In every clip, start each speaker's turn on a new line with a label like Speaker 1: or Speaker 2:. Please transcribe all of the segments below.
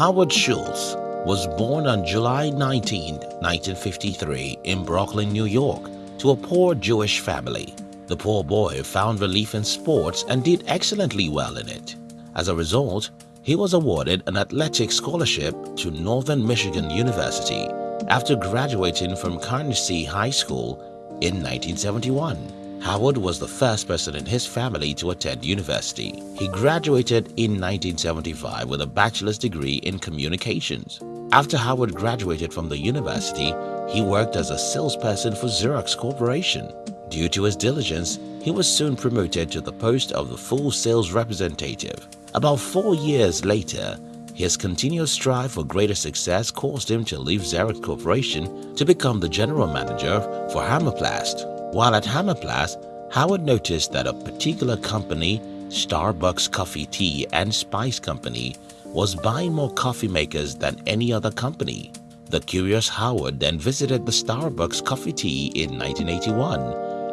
Speaker 1: Howard Schultz was born on July 19, 1953 in Brooklyn, New York to a poor Jewish family. The poor boy found relief in sports and did excellently well in it. As a result, he was awarded an athletic scholarship to Northern Michigan University after graduating from Canarsie High School in 1971. Howard was the first person in his family to attend university. He graduated in 1975 with a bachelor's degree in communications. After Howard graduated from the university, he worked as a salesperson for Xerox Corporation. Due to his diligence, he was soon promoted to the post of the full sales representative. About four years later, his continuous strive for greater success caused him to leave Xerox Corporation to become the general manager for Hammarplast. While at Hammarplast, Howard noticed that a particular company, Starbucks Coffee Tea and Spice Company, was buying more coffee makers than any other company. The curious Howard then visited the Starbucks Coffee Tea in 1981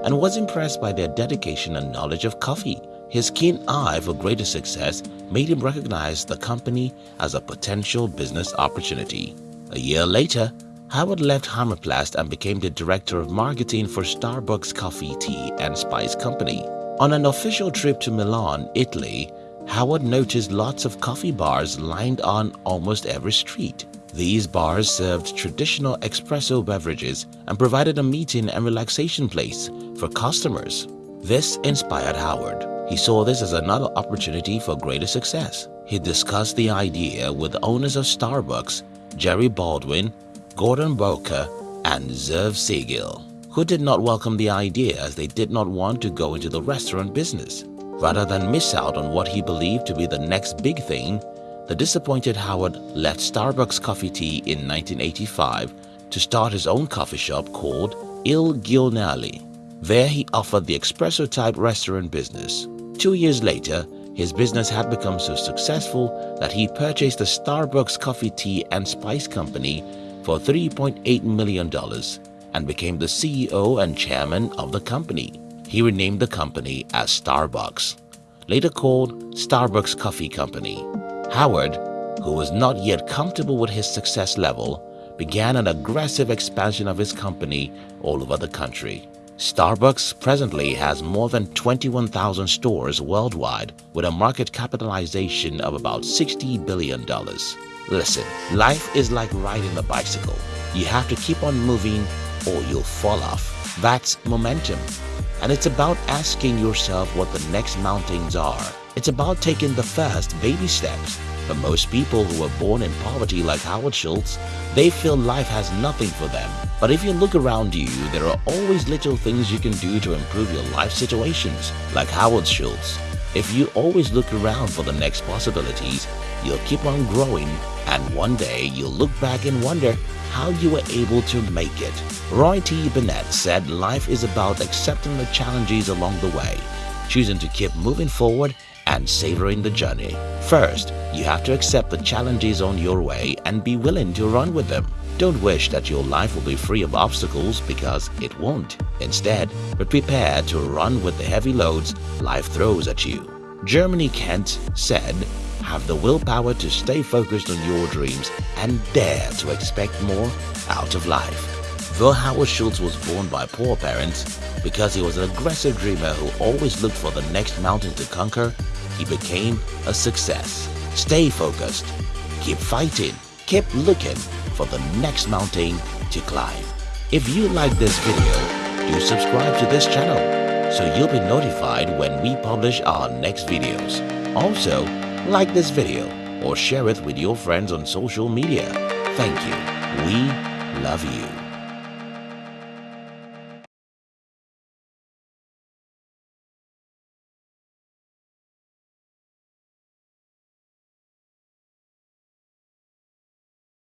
Speaker 1: and was impressed by their dedication and knowledge of coffee. His keen eye for greater success made him recognize the company as a potential business opportunity. A year later, Howard left Hammarplast and became the director of marketing for Starbucks Coffee, Tea and Spice Company. On an official trip to Milan, Italy, Howard noticed lots of coffee bars lined on almost every street. These bars served traditional espresso beverages and provided a meeting and relaxation place for customers. This inspired Howard. He saw this as another opportunity for greater success. He discussed the idea with owners of Starbucks, Jerry Baldwin, Gordon Bowker, and Zev Siegl, who did not welcome the idea as they did not want to go into the restaurant business. Rather than miss out on what he believed to be the next big thing, the disappointed Howard left Starbucks Coffee Tea in 1985 to start his own coffee shop called Il Giornale. There he offered the espresso-type restaurant business. Two years later, his business had become so successful that he purchased the Starbucks Coffee Tea and Spice Company for $3.8 million and became the CEO and chairman of the company. He renamed the company as Starbucks, later called Starbucks Coffee Company. Howard, who was not yet comfortable with his success level, began an aggressive expansion of his company all over the country. Starbucks presently has more than 21,000 stores worldwide with a market capitalization of about $60 billion. Listen, life is like riding a bicycle. You have to keep on moving or you'll fall off. That's momentum. And it's about asking yourself what the next mountains are. It's about taking the first baby steps. For most people who were born in poverty like Howard Schultz, they feel life has nothing for them. But if you look around you, there are always little things you can do to improve your life situations, like Howard Schultz. If you always look around for the next possibilities, you'll keep on growing and one day you'll look back and wonder how you were able to make it. Roy T. Bennett said life is about accepting the challenges along the way, choosing to keep moving forward and savoring the journey. First, you have to accept the challenges on your way and be willing to run with them. Don't wish that your life will be free of obstacles because it won't. Instead, be prepared to run with the heavy loads life throws at you. Germany Kent said, have the willpower to stay focused on your dreams and dare to expect more out of life. Though Howard Schultz was born by poor parents, because he was an aggressive dreamer who always looked for the next mountain to conquer, he became a success. Stay focused, keep fighting, keep looking for the next mountain to climb. If you like this video, do subscribe to this channel so you'll be notified when we publish our next videos. Also, like this video or share it with your friends on social media. Thank you. We love you.